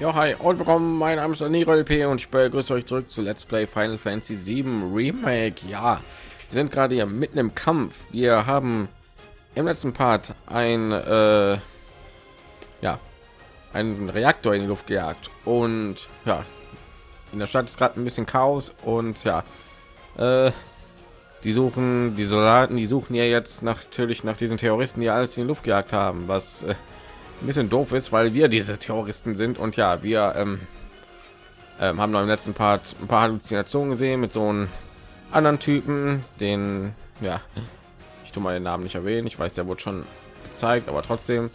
Ja, hi und willkommen. Mein Name ist Nero LP und ich begrüße euch zurück zu Let's Play Final Fantasy 7 Remake. Ja, wir sind gerade hier mitten im Kampf. Wir haben im letzten Part ein äh, ja einen Reaktor in die Luft gejagt und ja in der Stadt ist gerade ein bisschen Chaos und ja äh, die suchen die Soldaten, die suchen ja jetzt natürlich nach diesen Terroristen, die alles in die Luft gejagt haben, was äh, ein bisschen doof ist, weil wir diese Terroristen sind und ja, wir ähm, ähm, haben noch im letzten Part ein paar Halluzinationen gesehen mit so einem anderen Typen, den ja, ich tue mal den Namen nicht erwähnen. Ich weiß, der wurde schon gezeigt, aber trotzdem.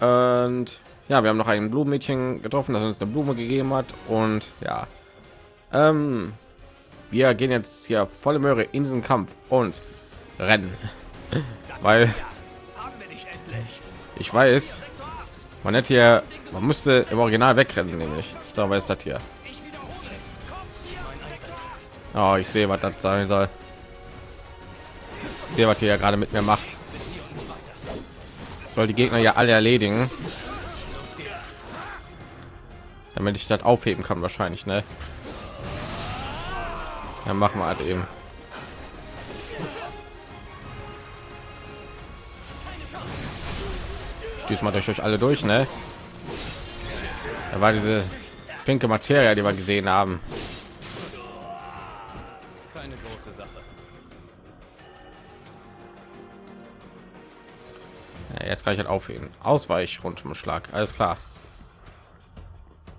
Und ja, wir haben noch ein Blumenmädchen getroffen, das uns eine Blume gegeben hat und ja, ähm, wir gehen jetzt hier volle Möhre in diesen Kampf und rennen, weil ich weiß, man hätte hier, man müsste im Original wegrennen, nämlich. Was ist das hier? Oh, ich sehe, was das sein soll. Ich sehe, was hier ja gerade mit mir macht. Soll die Gegner ja alle erledigen, damit ich das aufheben kann, wahrscheinlich, ne? Dann machen wir halt eben. Diesmal durch euch alle durch, ne? Da war diese pinke Materie, die wir gesehen haben. Keine große Sache. Ja, jetzt kann ich halt aufheben. Ausweich rund um Schlag. Alles klar.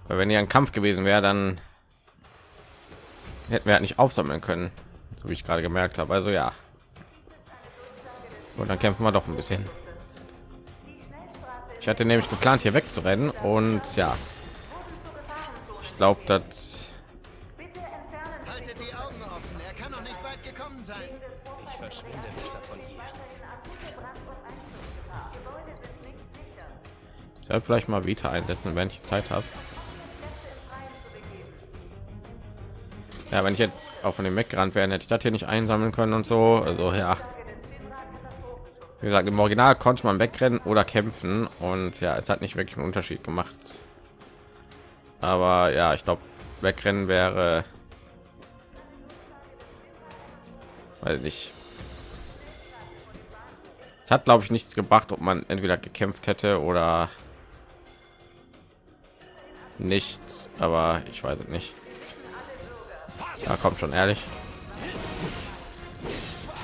Weil wenn ihr ein Kampf gewesen wäre, dann hätten wir halt nicht aufsammeln können, so wie ich gerade gemerkt habe. Also ja. Und dann kämpfen wir doch ein bisschen. Ich hatte nämlich geplant, hier wegzurennen und ja, ich glaube, dass Ich soll vielleicht mal Vita einsetzen, wenn ich Zeit habe. Ja, wenn ich jetzt auch von dem weggerannt wäre, hätte ich das hier nicht einsammeln können und so. Also ja. Wie gesagt, im Original konnte man wegrennen oder kämpfen und ja, es hat nicht wirklich einen Unterschied gemacht. Aber ja, ich glaube, wegrennen wäre, weil nicht. Es hat, glaube ich, nichts gebracht, ob man entweder gekämpft hätte oder nicht. Aber ich weiß es nicht. Da kommt schon ehrlich.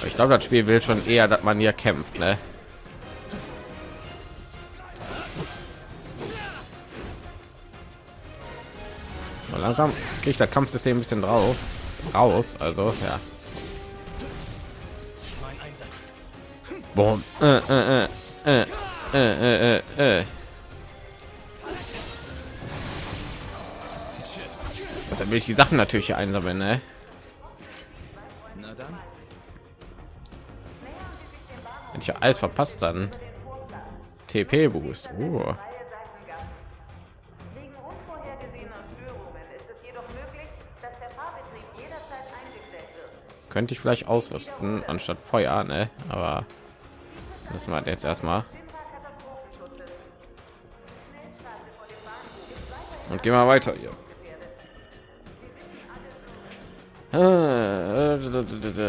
Ich glaube, das Spiel will schon eher, dass man hier kämpft, ne? Langsam kriege ich das Kampfsystem ein bisschen drauf raus. Also ja. Boom. Äh, äh, äh, äh, äh, äh. Das will ich die Sachen natürlich hier einsammeln, ne? Wenn ich alles verpasst, dann TP Boost. Uh. Könnte ich vielleicht ausrüsten anstatt Feuer, ne? Aber das war jetzt erstmal. Und gehen wir weiter hier. Ah,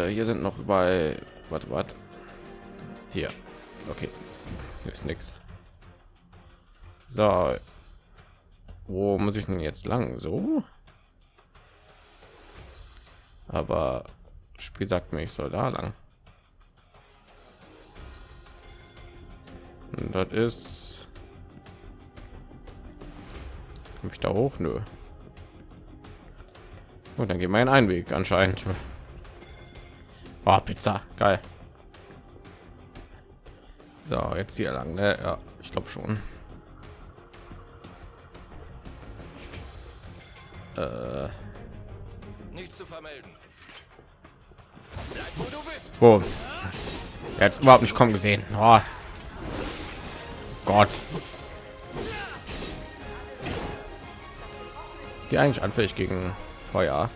hier sind noch bei warte, warte. Hier. Okay. Hier ist nichts. So. Wo muss ich denn jetzt lang? So? Aber Spiel sagt mir, ich soll da lang. Und das ist Komm ich da hoch? Nö. Und dann geht mein Einweg anscheinend. Oh, Pizza, geil. So, jetzt hier lang, ne? Ja, ich glaube schon. Äh. Nichts zu vermelden. Bleib, wo du bist. Oh. Er hat überhaupt nicht kommen gesehen. Oh. Gott. Die eigentlich anfällig gegen Feuer.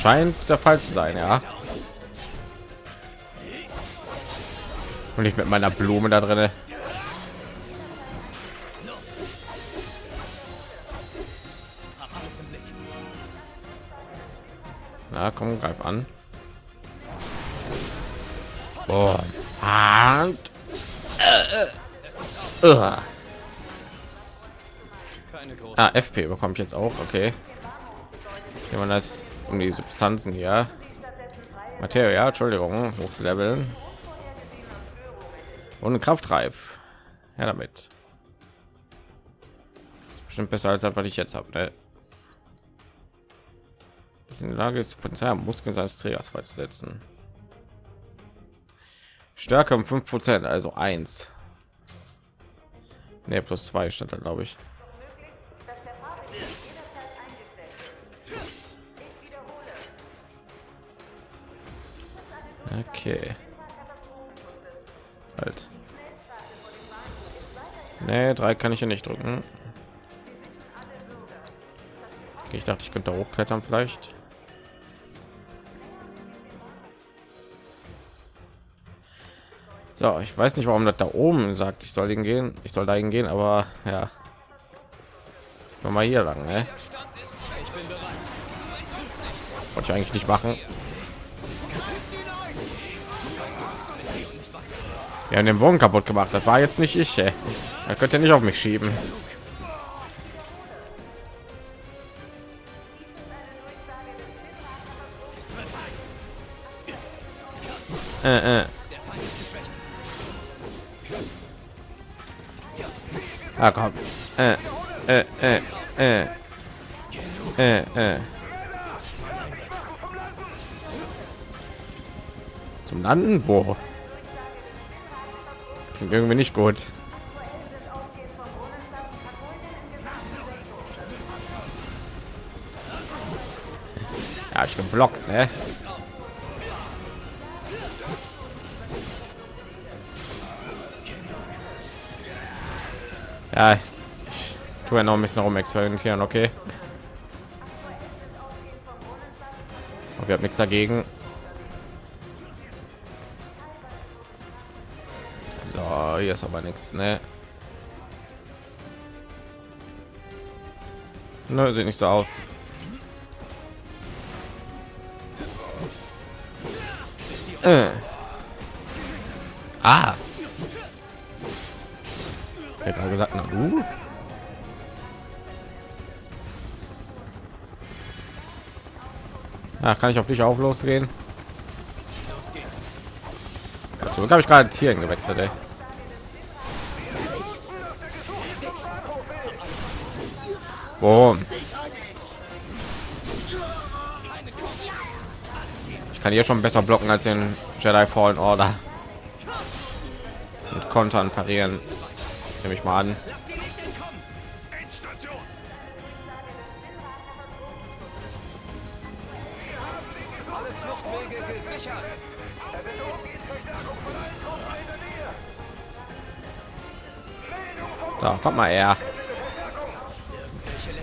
Scheint der Fall zu sein, ja. und ich mit meiner Blume da drinne. Na komm, greif an. Boah. Und, äh, äh. Ah, FP bekomme ich jetzt auch, okay. Wenn man das um die Substanzen hier. Material, Entschuldigung, hochzuleveln. Und Kraftreif. Ja, damit. Bestimmt besser als das, was ich jetzt habe. Ne? in der Lage ist, Potenzial Muskeln seines Trägers freizusetzen. Stärke um 5 Prozent, also 1. Ne, plus 2 stand da, glaube ich. Okay. Nee, drei kann ich ja nicht drücken. Okay, ich dachte, ich könnte hochklettern vielleicht. So, ich weiß nicht, warum das da oben sagt, ich soll ihn gehen. Ich soll dahin gehen, aber ja. Mal hier lang, ne? Wollte ich eigentlich nicht machen. Wir haben den Bogen kaputt gemacht. Das war jetzt nicht ich. Ey. Er könnte nicht auf mich schieben. Äh, äh. Ah, komm. Äh, äh, äh, äh. Äh, äh. Zum Landen? Wo? Klingt irgendwie nicht gut. Geblockt, ne? Ja, ich tue ja noch ein bisschen rum experimentieren, okay. Aber wir haben nichts dagegen. So, hier ist aber nichts, ne? Nö, sieht nicht so aus. Äh. Ah. Ich gesagt, na du. Ja, kann ich auf dich auch losgehen? Zurück habe ich gerade Tieren gewechselt. Ey. Boom. Kann hier schon besser blocken als den Jedi Fallen Order. Und kontern parieren. Nehme ich mal an. So, kommt mal her.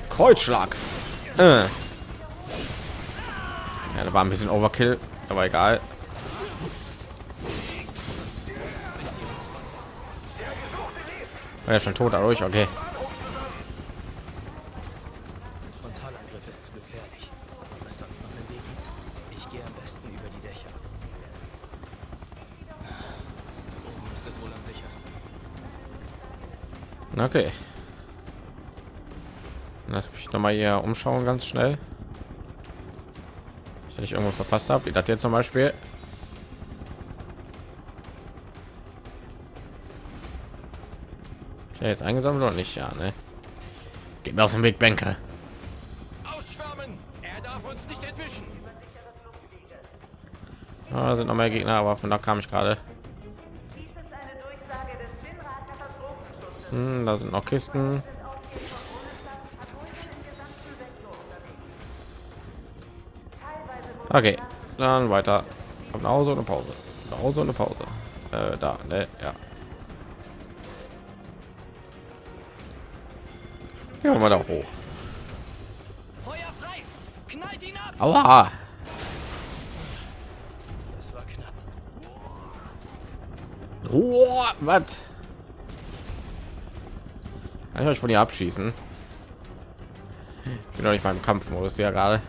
Kreuzschlag. Äh. Ja, da war ein bisschen Overkill, aber egal. War ja schon tot dadurch, okay. Frontalangriff ist zu gefährlich. Ob es sonst noch einen Weg gibt? Ich gehe am besten über die Dächer. Oben ist es wohl am sichersten. Okay. Lass mich noch mal hier umschauen, ganz schnell. Ich ich irgendwo verpasst habe, wie das jetzt zum Beispiel. Ja, jetzt eingesammelt oder nicht? Ja, ne? Geht mir aus dem Weg, Bänke. Ah, sind noch mehr Gegner, aber von da kam ich gerade. Hm, da sind noch Kisten. Okay, dann weiter. Nach Hause eine Pause. Nach Hause eine Pause. Äh, da, ne? Ja. Ja, mal da hoch. Feuer frei! Knallt ihn ab! Aua! Das war knapp. Oh, was? Kann ich euch von ihr abschießen? Ich bin doch nicht beim Kampfmodus ja gerade.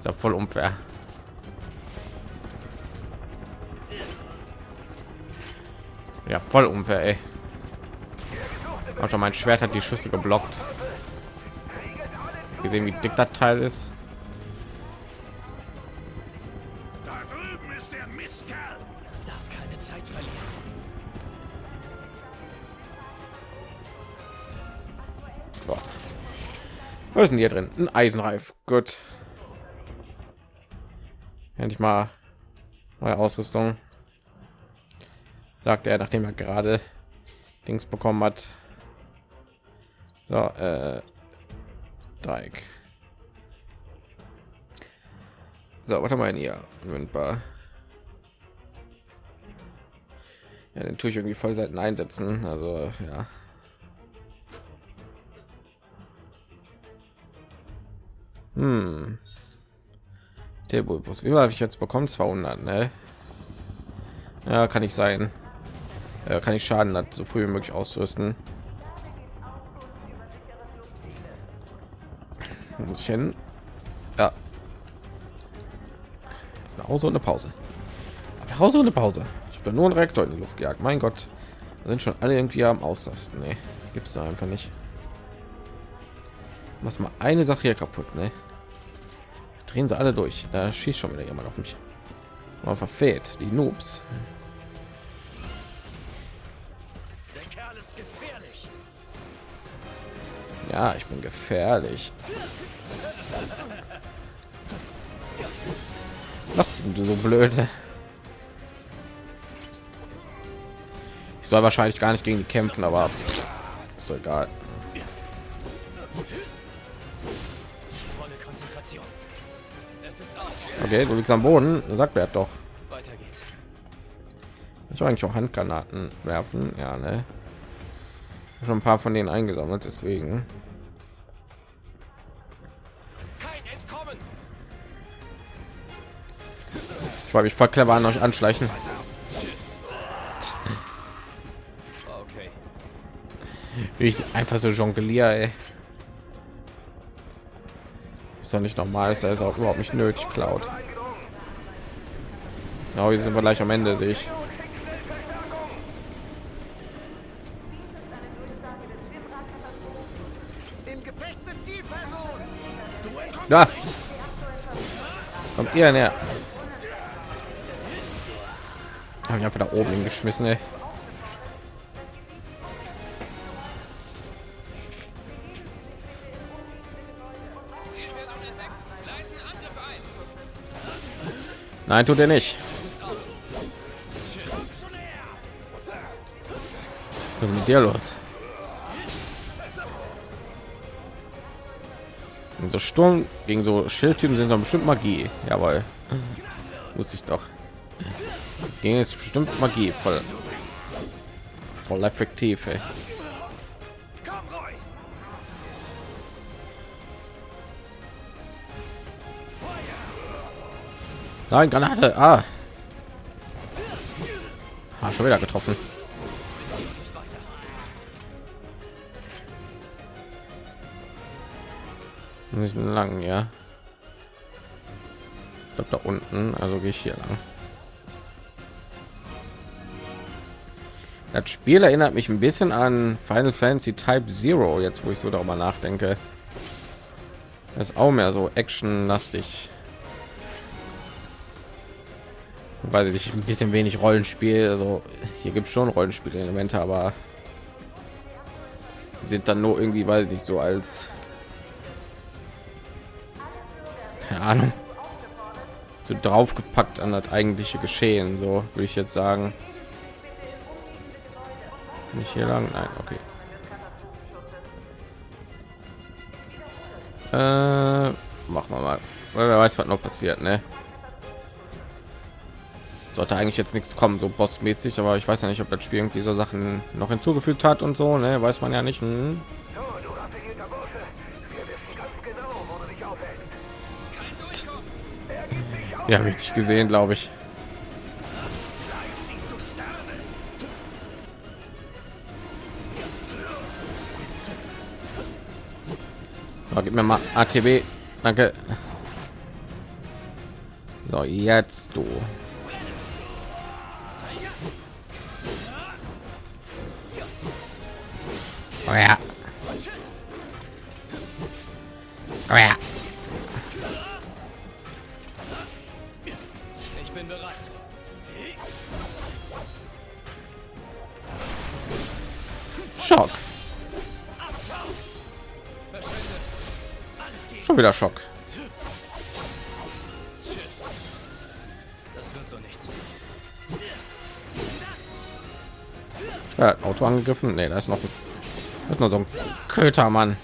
Ist ja voll unfair. Ja, voll unfair, ey. Auch schon mein Schwert hat die Schüsse geblockt. Gesehen, wie dick das Teil ist. Was ist denn hier drin? Ein Eisenreif. Gut. Endlich mal neue Ausrüstung. Sagt er, nachdem er gerade Dings bekommen hat. So, äh, Dreieck. So, was haben wir hier? Windbar. Ja, den tue ich irgendwie voll selten einsetzen. Also, ja. Hm. Tilbus, wie habe ich jetzt bekommen? 200, ne? Ja, kann ich sein. Ja, kann ich Schaden hat so früh wie möglich auszurüsten. Muss ich hin? Ja. Pause und eine Pause. Pause und eine Pause. Ich bin nur ein Reaktor in die Luft gejagt. Mein Gott, da sind schon alle irgendwie am Ausrasten. Nee, gibt es da einfach nicht. Mach mal eine Sache hier kaputt, ne? Drehen sie alle durch. Da schießt schon wieder jemand auf mich. Man verfehlt die Noobs. Der Kerl ist gefährlich. Ja, ich bin gefährlich. Was du so blöde? Ich soll wahrscheinlich gar nicht gegen die kämpfen, aber ist so egal. Okay, du liegst am Boden. Sagt wer doch. Weiter geht's. Ich eigentlich auch Handgranaten werfen. Ja, ne? Schon ein paar von denen eingesammelt, deswegen. Ich war mich voll clever an euch anschleichen. Okay. Wie ich einfach so jongliere, ey. Ist doch nicht normal, ist das auch überhaupt nicht nötig, Cloud. Ja, hier sind wir gleich am Ende, sehe ich. Da kommt ihr näher. Habe ich einfach da oben hingeschmissen, ey. Nein, tut er nicht. Was ist mit dir los? Und so Sturm gegen so Schildtypen sind doch bestimmt Magie. Jawohl. Wusste ich doch. Gegen jetzt bestimmt Magie. Voll, voll effektiv, ey. Nein, Granate. Ah. ah schon wieder getroffen. Nicht lang, ja. Ich da unten, also gehe ich hier lang. Das Spiel erinnert mich ein bisschen an Final Fantasy Type Zero, jetzt wo ich so darüber nachdenke. Das ist auch mehr so actionlastig. Weil sich ein bisschen wenig Rollenspiel, also hier gibt es schon Rollenspielelemente, aber sind dann nur irgendwie, weil nicht so als keine Ahnung so draufgepackt an das eigentliche Geschehen, so würde ich jetzt sagen. Nicht hier lang, nein, okay. Äh, machen wir mal, weil wer weiß, was noch passiert, ne? Sollte eigentlich jetzt nichts kommen, so bossmäßig, aber ich weiß ja nicht, ob das Spiel irgendwie so Sachen noch hinzugefügt hat und so, ne? Weiß man ja nicht. Hm? Genau. Ja, richtig gesehen, glaube ich. So, gib mir mal ATB. Danke. So, jetzt du. Oh ja. Oh ja. Ich bin bereit. Schock. Schon wieder Schock. Das wird so nichts. Ja, Auto angegriffen. Nee, da ist noch ein, ist nur so ein Kötermann.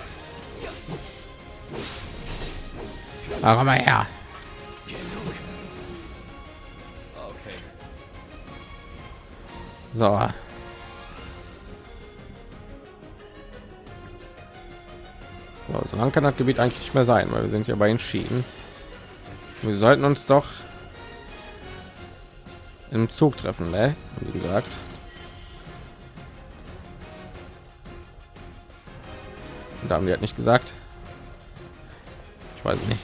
Aber komm mal her. So. So, so lang kann das Gebiet eigentlich nicht mehr sein, weil wir sind ja bei entschieden. Wir sollten uns doch im Zug treffen, ne? Wie gesagt. Und da haben die halt nicht gesagt. Ich weiß nicht.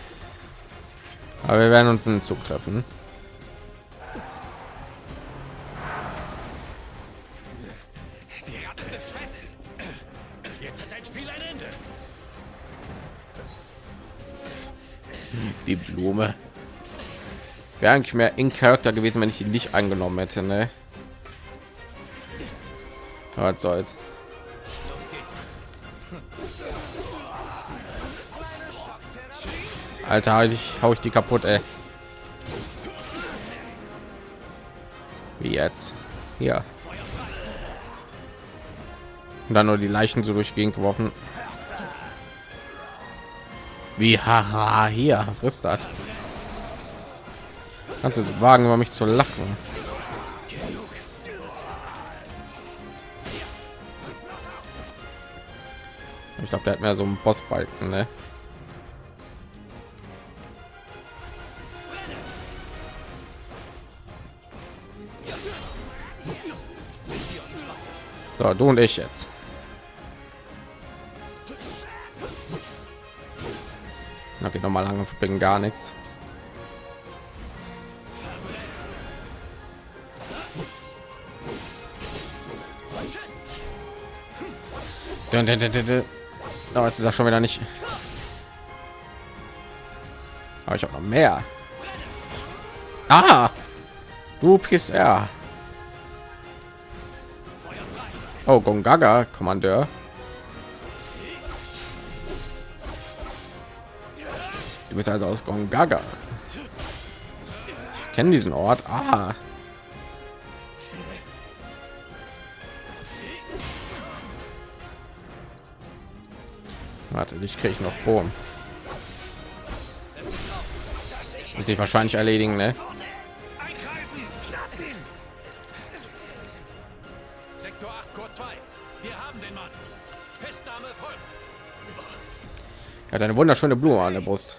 Aber wir werden uns im Zug treffen. Die Ratte sitzt fest. Jetzt hat dein Spiel ein Ende. Die Blume. Wäre eigentlich mehr in Charakter gewesen, wenn ich ihn nicht angenommen hätte, ne? Aber Was soll's. Alter, ich hau ich die kaputt, ey. Wie jetzt? Hier. Und dann nur die Leichen so durch die Gegend geworfen. Wie haha hier frisst das. Kannst du wagen, über mich zu lachen? Ich glaube, der hat mehr so einen Bossbalken, ne? So, du und ich jetzt. Na, geht noch mal lange bringen gar nichts. Dun, dun, dun. Oh, jetzt ist das schon wieder nicht. Aber ich habe noch mehr. Ah, du PSR. Oh, Gongaga, Kommandeur. Du bist also aus Gongaga. Ich kenne diesen Ort. Ah. Warte, dich kriege noch Bohm. Muss ich wahrscheinlich erledigen, ne? Er hat eine wunderschöne Blume an der Brust.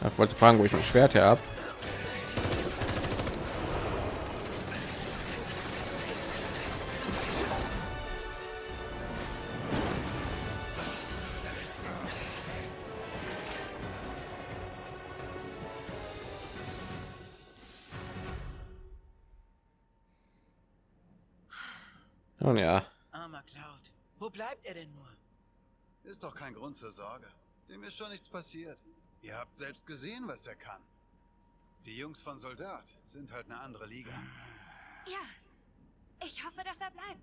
Ich wollte fragen, wo ich mein Schwert her habe. Sorge. Dem ist schon nichts passiert. Ihr habt selbst gesehen, was der kann. Die Jungs von Soldat sind halt eine andere Liga. Ja, ich hoffe, dass er bleibt.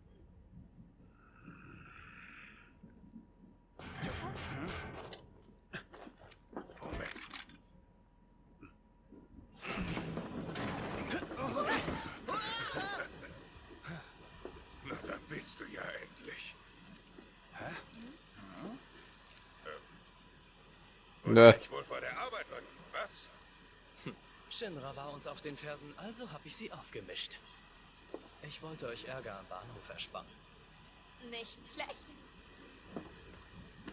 Moment. Na, da bist du ja endlich. Hä? Ne, Ich wohl vor der Arbeit drücken. Was? Shinra war uns auf den Fersen, also habe ich sie aufgemischt. Ich wollte euch Ärger am Bahnhof ersparen. Nicht schlecht.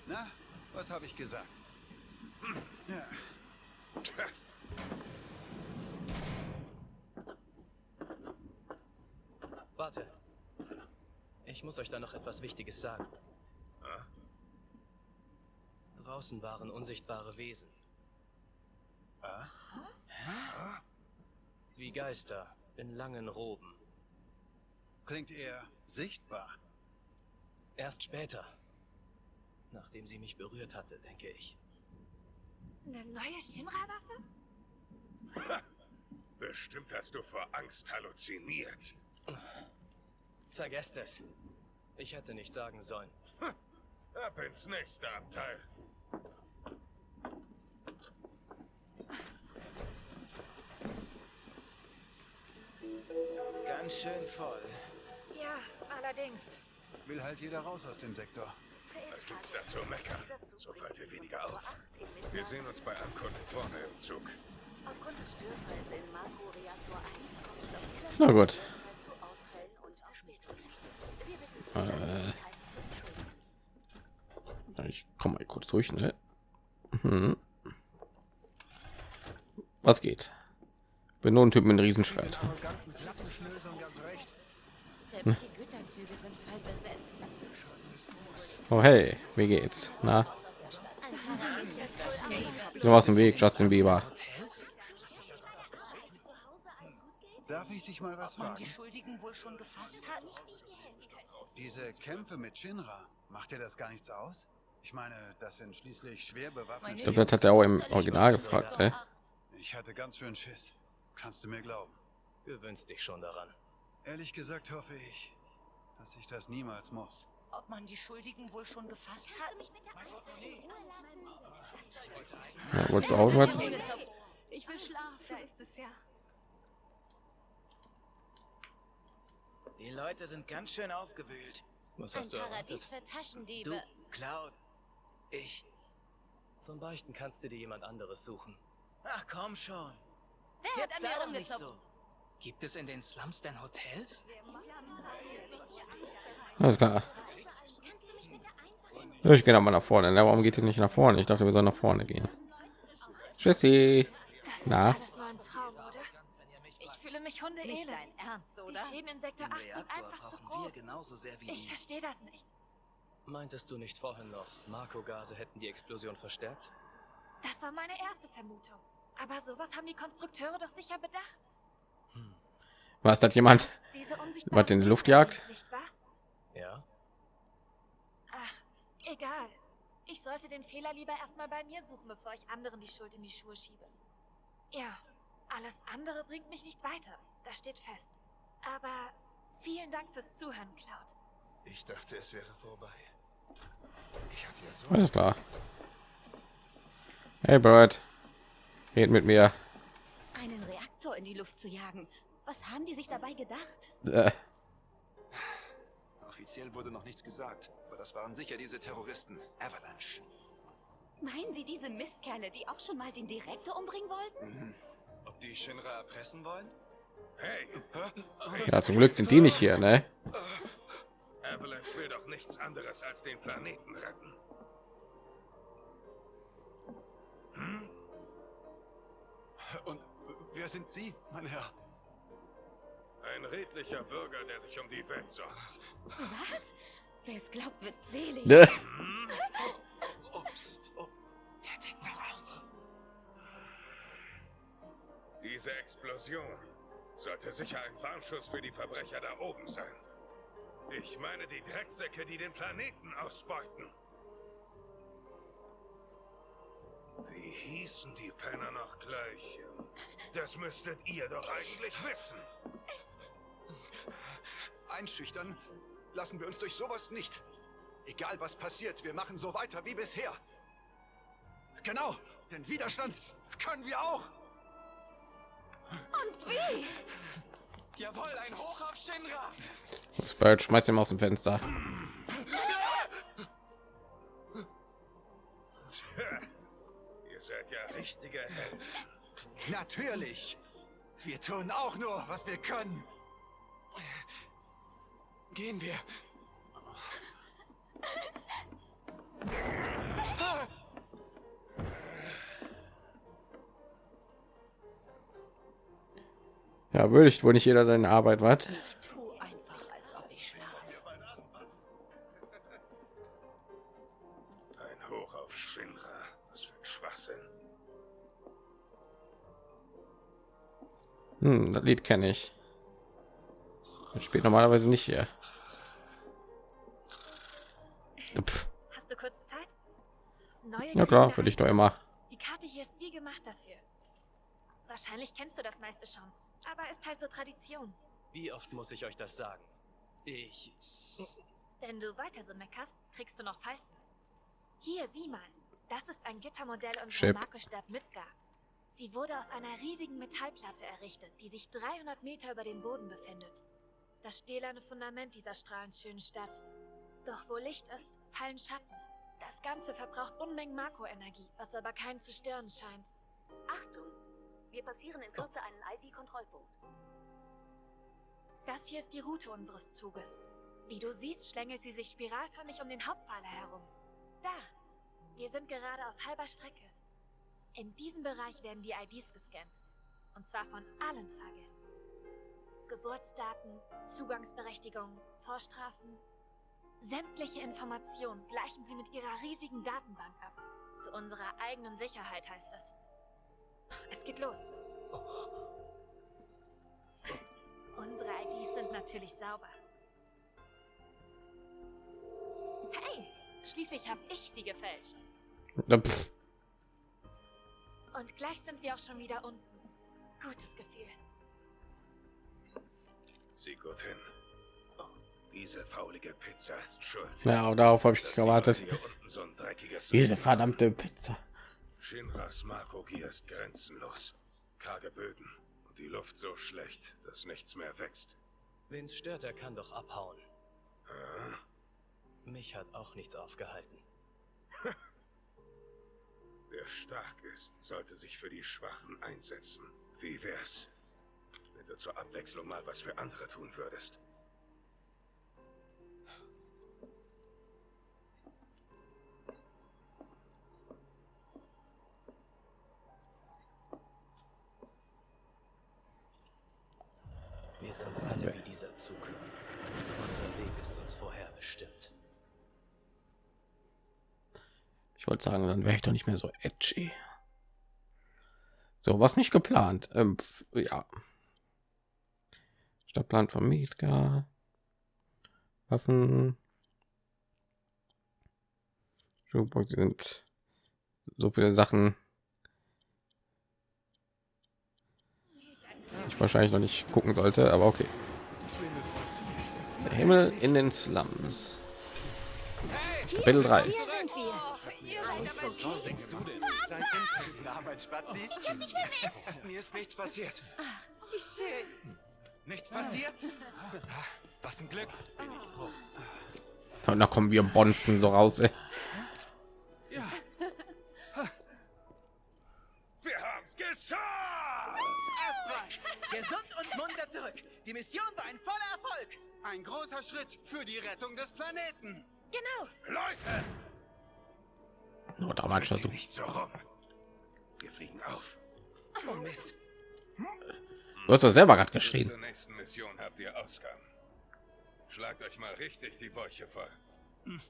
Na, was habe ich gesagt? Hm, Ja. Tja, Warte, Ich muss euch da noch etwas Wichtiges sagen. Draußen waren unsichtbare Wesen. Wie Geister in langen Roben. Klingt eher sichtbar. Erst später, nachdem sie mich berührt hatte, denke ich. Eine neue Shinra-Waffe? Bestimmt hast du vor Angst halluziniert. Vergesst es. Ich hätte nicht sagen sollen. Ab ins nächste Abteil. Ganz schön voll. Ja, allerdings. Will halt jeder raus aus dem Sektor. Was gibt's da zu meckern? So fallen wir weniger auf. Wir sehen uns bei Ankunft vorne im Zug. Aufgrund des Störfalls in Makro-Reaktor 1 kommt es auf dieser Na gut. Äh, ich komme mal kurz durch, ne? Mhm. Was geht? Bin nur ein Typ mit einem Riesenschwert. Besetzt. Oh hey, wie geht's? Na? So aus dem Weg, Justin Bieber. Darf ich dich mal was fragen? Schuldigen wohl schon gefasst hat? Diese Kämpfe mit Shinra, macht dir das gar nichts aus? Ich meine, das sind schließlich schwer bewaffnete. Ich glaube, das hat er auch im Original gefragt, ne? Ich hatte ganz schön Schiss. Kannst du mir glauben? Gewöhnst dich schon daran. Ehrlich gesagt hoffe ich, dass ich das niemals muss. Ob man die Schuldigen wohl schon gefasst hat? Wolltest du auch was? Ich will schlafen. Da ist es ja. Die Leute sind ganz schön aufgewühlt. Was Ein hast du erwartet? Paradies für Taschendiebe. Du, Cloud. Ich. Zum Beichten kannst du dir jemand anderes suchen. Ach komm schon. Wer hat Jetzt an sei mir doch nicht rumgezupft? so. Gibt es in den Slums denn Hotels? Alles klar. Ich gehe noch mal nach vorne. Na, warum geht ihr nicht nach vorne? Ich dachte, wir sollen nach vorne gehen. Tschüssi. Na? Ich fühle mich dein Ernst, Die oder? Schäden in Sektor 8 sind einfach zu groß. genauso sehr wie Ich verstehe das nicht. Meintest du nicht vorhin noch, Marco-Gase hätten die Explosion verstärkt? Das war meine erste Vermutung. Aber sowas haben die Konstrukteure doch sicher bedacht. was hat jemand? Diese Was in die Luft jagt? Nicht wahr? Ja? Ach, egal. Ich sollte den Fehler lieber erstmal bei mir suchen, bevor ich anderen die Schuld in die Schuhe schiebe. Ja, alles andere bringt mich nicht weiter. Das steht fest. Aber vielen Dank fürs Zuhören, Cloud. Ich dachte, es wäre vorbei. Ich hatte ja so Alles klar. Hey Bird, red mit mir. Einen Reaktor in die Luft zu jagen. Was haben die sich dabei gedacht? Äh, Offiziell wurde noch nichts gesagt, aber das waren sicher diese Terroristen. Avalanche. Meinen Sie diese Mistkerle, die auch schon mal den Direktor umbringen wollten? Ob die Shinra erpressen wollen? Hey, ja, zum Glück sind die nicht hier, ne? Avalanche will doch nichts anderes als den Planeten retten. Und wer sind Sie, mein Herr? Ein redlicher Bürger, der sich um die Welt sorgt. Was? Wer es glaubt, wird selig. Ne? Ups. Oh, Der tickt noch aus. Diese Explosion sollte sicher ein Warnschuss für die Verbrecher da oben sein. Ich meine die Drecksäcke, die den Planeten ausbeuten. Wie hießen die Penner noch gleich? Das müsstet ihr doch eigentlich wissen. einschüchtern lassen wir uns durch sowas nicht. Egal was passiert, wir machen so weiter wie bisher. Genau, denn Widerstand können wir auch. Und wie? Jawohl, ein Hoch auf Shinra. Bird, schmeiß ihn mal aus dem Fenster. Tja, ihr seid ja richtige Helden. Natürlich. Wir tun auch nur, was wir können. Gehen wir. Ja, würdigt wohl nicht jeder seine Arbeit, was? Hm, das Lied kenne ich. Das spielt normalerweise nicht hier. Pff. Hast du kurz Zeit? Neue Ja klar, Kinder- würde ich doch immer. Die Karte hier ist wie gemacht dafür. Wahrscheinlich kennst du das meiste schon, aber ist halt so Tradition. Wie oft muss ich euch das sagen? Ich. Wenn du weiter so meckerst, kriegst du noch Falten. Hier, sieh mal. Das ist ein Gittermodell unserer Chip. Markusstadt Midgar. Sie wurde auf einer riesigen Metallplatte errichtet, die sich 300 Meter über dem Boden befindet. Das stählerne Fundament dieser strahlend schönen Stadt. Doch wo Licht ist, fallen Schatten. Das Ganze verbraucht Unmengen Makroenergie, was aber keinen zu stören scheint. Achtung! Wir passieren in Kürze einen ID-Kontrollpunkt. Das hier ist die Route unseres Zuges. Wie du siehst, schlängelt sie sich spiralförmig um den Hauptpfeiler herum. Da. Wir sind gerade auf halber Strecke. In diesem Bereich werden die IDs gescannt. Und zwar von allen Fahrgästen. Geburtsdaten, Zugangsberechtigung, Vorstrafen. Sämtliche Informationen gleichen sie mit ihrer riesigen Datenbank ab. Zu unserer eigenen Sicherheit heißt es. Es geht los. Unsere IDs sind natürlich sauber. Hey, schließlich habe ich sie gefälscht. Ja, pff. Und gleich sind wir auch schon wieder unten. Gutes Gefühl. Sieh gut hin. Diese faulige Pizza ist schuld. Ja, darauf habe ich dass die gewartet. Hier unten so Diese verdammte Pizza. Shinras Makogie ist grenzenlos. Karge Böden und die Luft so schlecht, dass nichts mehr wächst. Wen's stört, er kann doch abhauen. Ah, Mich hat auch nichts aufgehalten. Wer stark ist, sollte sich für die Schwachen einsetzen. Wie wär's, wenn du zur Abwechslung mal was für andere tun würdest? Wir sind alle wie dieser Zug. Unser Weg ist uns vorher bestimmt. Ich wollte sagen, dann wäre ich doch nicht mehr so edgy. So, was nicht geplant. Ähm, pf, ja. Stadtplan von Mietka. Waffen. Sind so viele Sachen. Ich wahrscheinlich noch nicht gucken sollte, aber okay. Der Himmel in den Slums. Kapitel 3. Hier sind wir. Was denkst du denn? Na, mein Spatzi? Ich hab dich vermisst. Mir ist nichts passiert. Wie schön. Nichts passiert? Was ein Glück. Und da kommen wir Bonzen so raus. Ey. Wir haben's geschafft! Astra, gesund und munter zurück. Die Mission war ein voller Erfolg. Ein großer Schritt für die Rettung des Planeten. Genau. Leute, Nur dramatischer dreht so. nicht so rum. Wir fliegen auf. Oh Mist. Du hast doch selber gerade Bis geschrien. zur nächsten Mission habt ihr Ausgang. Schlagt euch mal richtig die Bäuche voll.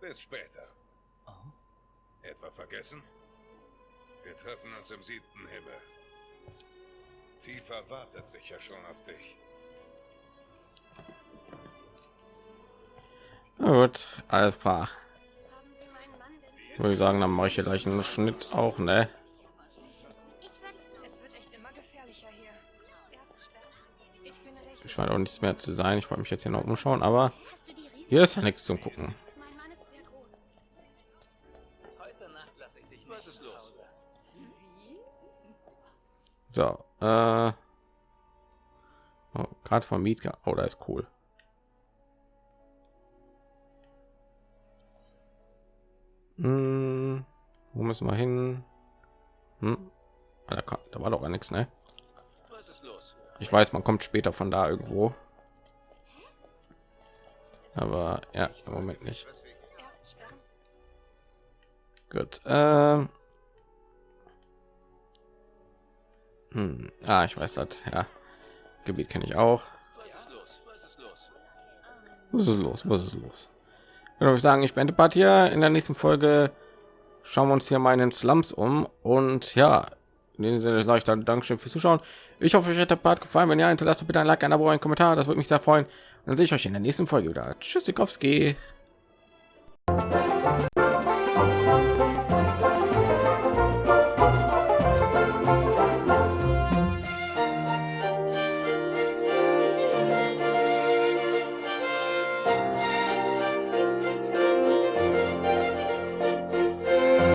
Bis später. Etwa vergessen? Wir treffen uns im siebten Himmel. Tiefer wartet sicher schon auf dich. Na gut, alles klar. Würde ich sagen, dann mache ich hier gleich einen Schnitt auch, ne? Ich werde. Es wird echt immer gefährlicher hier. Erst sperren. Ich bin recht. Scheint auch nichts mehr zu sein. Ich wollte mich jetzt hier noch umschauen, aber hier ist ja nichts zum gucken. Mein Mann ist sehr groß. Heute Nacht lasse ich dich nicht Was ist nach los? Hause. So, äh, oh, gerade vom Mietka. Oh, da ist cool. Hm, wo müssen wir hin? Hm? Ah, Da, kam- da war doch gar nichts, ne? Ich weiß, man kommt später von da irgendwo. Aber ja, im Moment nicht. Gut. Ähm. Hm. Ah, ich weiß das. Ja. Gebiet kenne ich auch. Was ist los? Was ist los? Würde ich sagen, ich beende Part hier. In der nächsten Folge schauen wir uns hier mal in den Slums um. Und ja, in diesem Sinne sage ich dann Dankeschön fürs Zuschauen. Ich hoffe, euch hat der Part gefallen. Wenn ja, hinterlasst bitte ein Like, ein Abo, ein Kommentar. Das würde mich sehr freuen. Und dann sehe ich euch in der nächsten Folge wieder. Tschüssikowski.